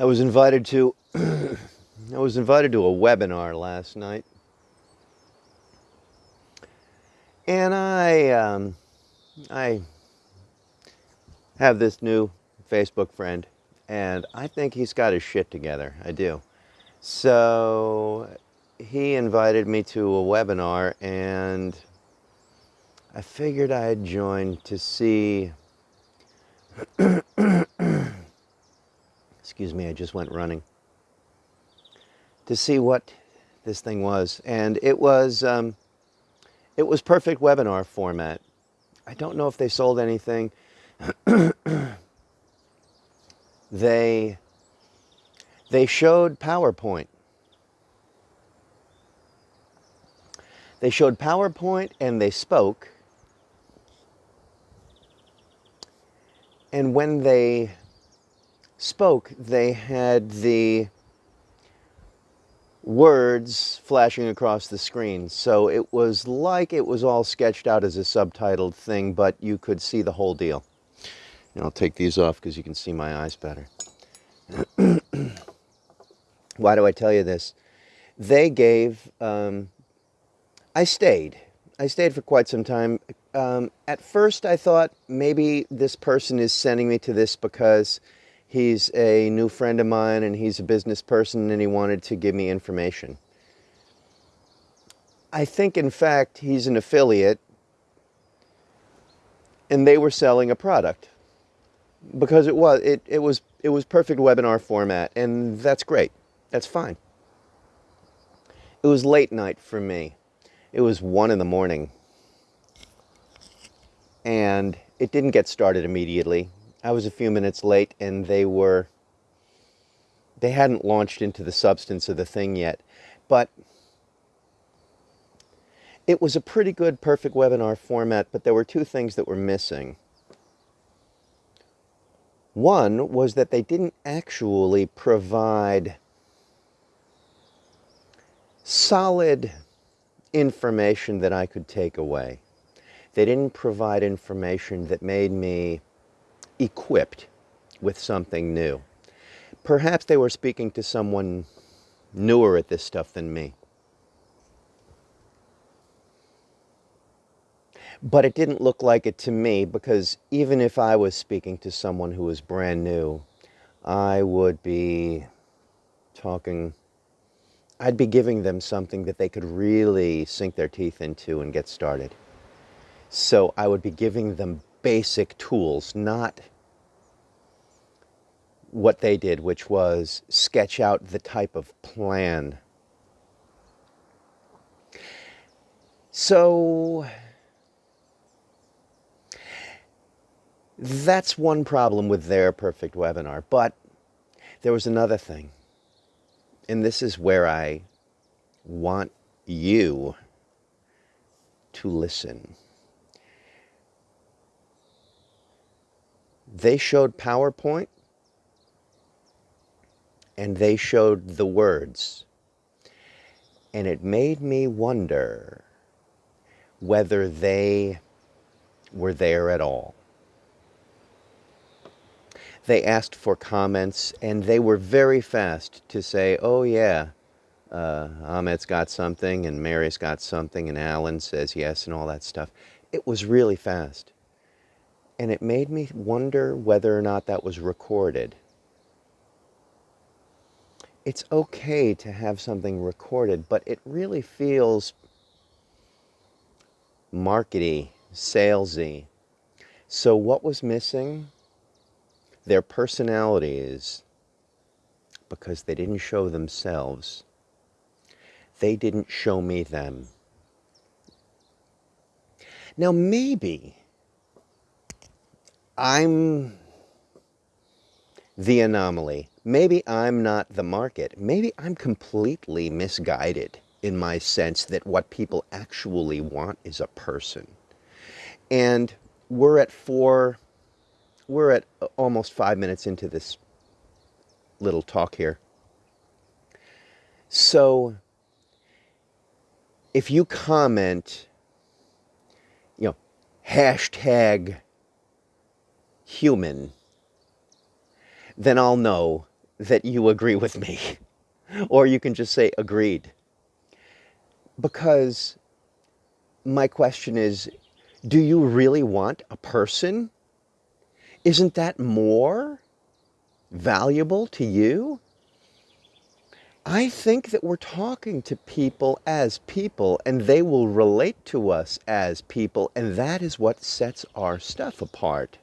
I was invited to I was invited to a webinar last night. And I um, I have this new Facebook friend and I think he's got his shit together. I do. So he invited me to a webinar and I figured I'd join to see excuse me, I just went running to see what this thing was. And it was, um, it was perfect webinar format. I don't know if they sold anything. they, they showed PowerPoint. They showed PowerPoint and they spoke. And when they spoke, they had the words flashing across the screen. So it was like it was all sketched out as a subtitled thing, but you could see the whole deal. And I'll take these off because you can see my eyes better. Why do I tell you this? They gave, um, I stayed. I stayed for quite some time. Um, at first I thought maybe this person is sending me to this because he's a new friend of mine and he's a business person and he wanted to give me information. I think in fact he's an affiliate and they were selling a product because it was it, it was it was perfect webinar format and that's great. That's fine. It was late night for me. It was one in the morning. And it didn't get started immediately I was a few minutes late and they were, they hadn't launched into the substance of the thing yet. But it was a pretty good perfect webinar format, but there were two things that were missing. One was that they didn't actually provide solid information that I could take away. They didn't provide information that made me equipped with something new. Perhaps they were speaking to someone newer at this stuff than me. But it didn't look like it to me because even if I was speaking to someone who was brand new, I would be talking, I'd be giving them something that they could really sink their teeth into and get started. So I would be giving them basic tools, not what they did, which was sketch out the type of plan. So that's one problem with their perfect webinar. But there was another thing. And this is where I want you to listen. They showed PowerPoint and they showed the words. And it made me wonder whether they were there at all. They asked for comments and they were very fast to say, oh yeah, uh, Ahmet's got something and Mary's got something and Alan says yes and all that stuff. It was really fast. And it made me wonder whether or not that was recorded it's okay to have something recorded, but it really feels markety, salesy. So what was missing? Their personalities, because they didn't show themselves. They didn't show me them. Now maybe I'm the anomaly. Maybe I'm not the market. Maybe I'm completely misguided in my sense that what people actually want is a person. And we're at four, we're at almost five minutes into this little talk here. So if you comment, you know, hashtag human, then I'll know that you agree with me. or you can just say agreed. Because my question is do you really want a person? Isn't that more valuable to you? I think that we're talking to people as people and they will relate to us as people, and that is what sets our stuff apart.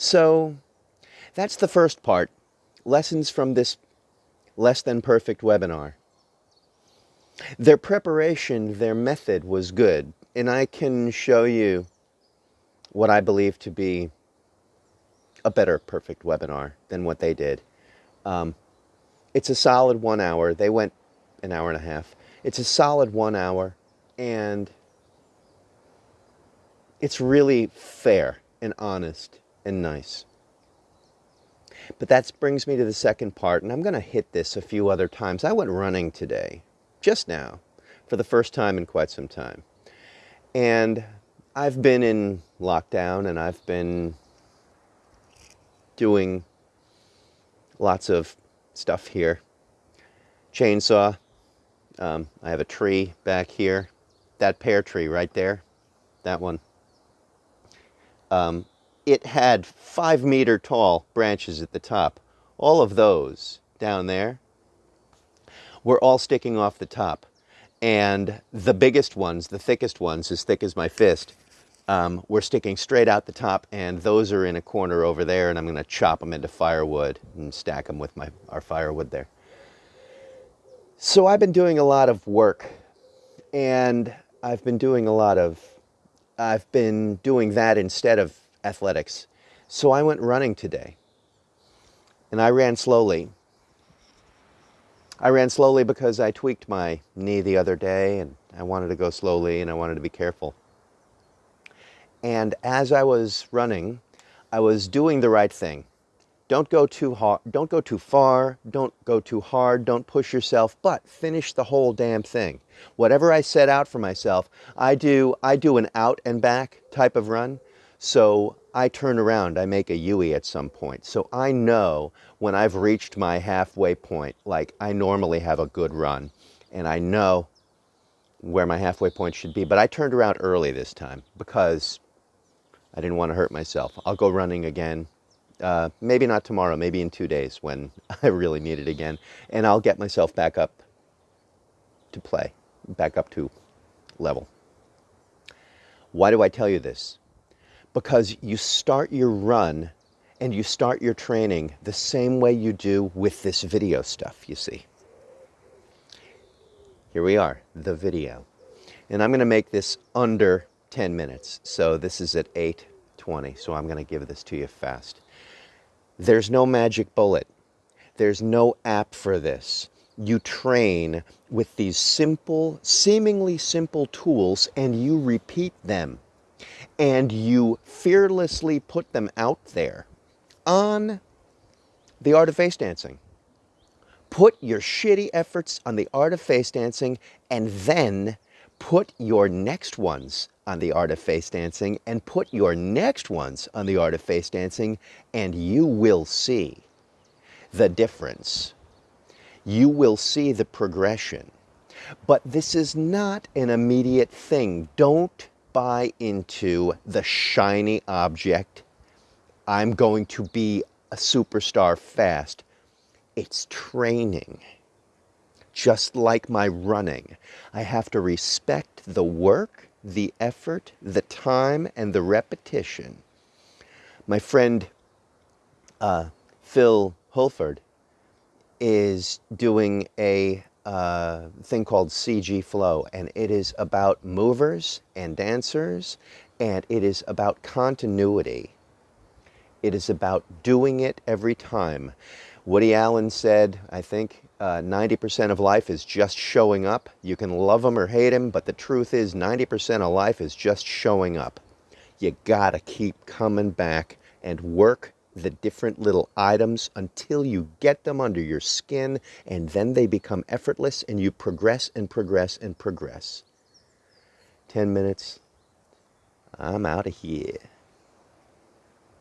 So that's the first part. Lessons from this less than perfect webinar. Their preparation, their method was good, and I can show you what I believe to be a better perfect webinar than what they did. Um, it's a solid one hour. They went an hour and a half. It's a solid one hour, and it's really fair and honest and nice. But that brings me to the second part, and I'm going to hit this a few other times. I went running today, just now, for the first time in quite some time. And I've been in lockdown and I've been doing lots of stuff here. Chainsaw. Um, I have a tree back here. That pear tree right there, that one. Um, it had five meter tall branches at the top. All of those down there were all sticking off the top. And the biggest ones, the thickest ones, as thick as my fist, um, were sticking straight out the top. And those are in a corner over there. And I'm going to chop them into firewood and stack them with my, our firewood there. So I've been doing a lot of work. And I've been doing a lot of, I've been doing that instead of athletics. So I went running today. And I ran slowly. I ran slowly because I tweaked my knee the other day and I wanted to go slowly and I wanted to be careful. And as I was running, I was doing the right thing. Don't go too hard, don't go too far, don't go too hard, don't push yourself, but finish the whole damn thing. Whatever I set out for myself, I do I do an out and back type of run so I turn around, I make a UE at some point. So I know when I've reached my halfway point, like I normally have a good run, and I know where my halfway point should be. But I turned around early this time because I didn't want to hurt myself. I'll go running again. Uh, maybe not tomorrow, maybe in two days when I really need it again. And I'll get myself back up to play, back up to level. Why do I tell you this? Because you start your run and you start your training the same way you do with this video stuff, you see. Here we are, the video. And I'm going to make this under 10 minutes. So this is at 8.20, so I'm going to give this to you fast. There's no magic bullet. There's no app for this. You train with these simple, seemingly simple tools and you repeat them and you fearlessly put them out there on the art of face dancing. Put your shitty efforts on the art of face dancing and then put your next ones on the art of face dancing and put your next ones on the art of face dancing and you will see the difference. You will see the progression. But this is not an immediate thing. Don't buy into the shiny object. I'm going to be a superstar fast. It's training. Just like my running, I have to respect the work, the effort, the time, and the repetition. My friend uh, Phil Holford is doing a uh, thing called CG Flow, and it is about movers and dancers, and it is about continuity. It is about doing it every time. Woody Allen said, I think, 90% uh, of life is just showing up. You can love him or hate him, but the truth is 90% of life is just showing up. You gotta keep coming back and work the different little items until you get them under your skin and then they become effortless and you progress and progress and progress. 10 minutes. I'm out of here.